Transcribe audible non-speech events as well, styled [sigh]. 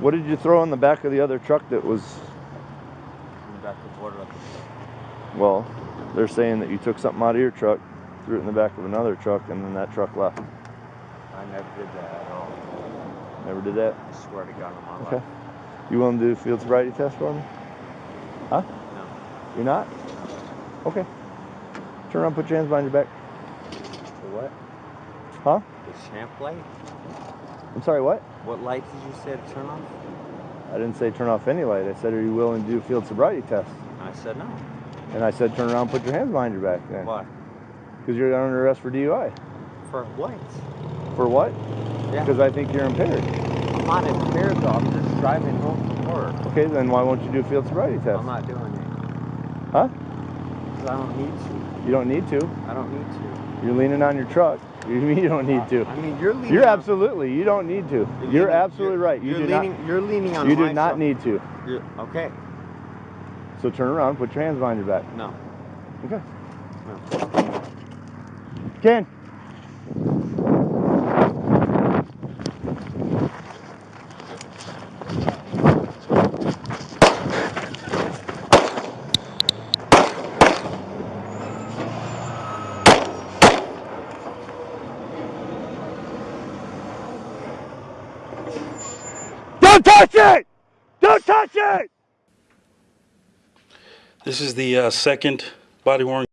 What did you throw in the back of the other truck that was, In the back of the border. well, they're saying that you took something out of your truck, threw it in the back of another truck, and then that truck left. I never did that at all. Never did that? I swear to God on my Okay. life. You want to do a field sobriety test for me? Huh? No. You're not? Okay. Turn around, put your hands behind your back. The what? Huh? The champ light? I'm sorry, what? What light did you say to turn off? I didn't say turn off any light. I said, are you willing to do a field sobriety test? I said no. And I said, turn around, put your hands behind your back then. Why? Because you're under arrest for DUI. For what? For what? Yeah. Because I think you're impaired. I'm not impaired though. I'm just driving home from work. Okay, then why won't you do a field sobriety test? I'm not doing it. Huh? I don't need to. You don't need to. I don't need to. You're leaning on your truck. [laughs] You mean you don't need to? I mean, you're leaning. You're absolutely. You don't need to. You're You're absolutely you're- right. You you're do leaning, not. You're leaning on You do not truck. need to. You're, okay. So turn around, put your hands behind your back. No. Okay. No. Ken. Don't touch it! Don't touch it! This is the uh, second body worn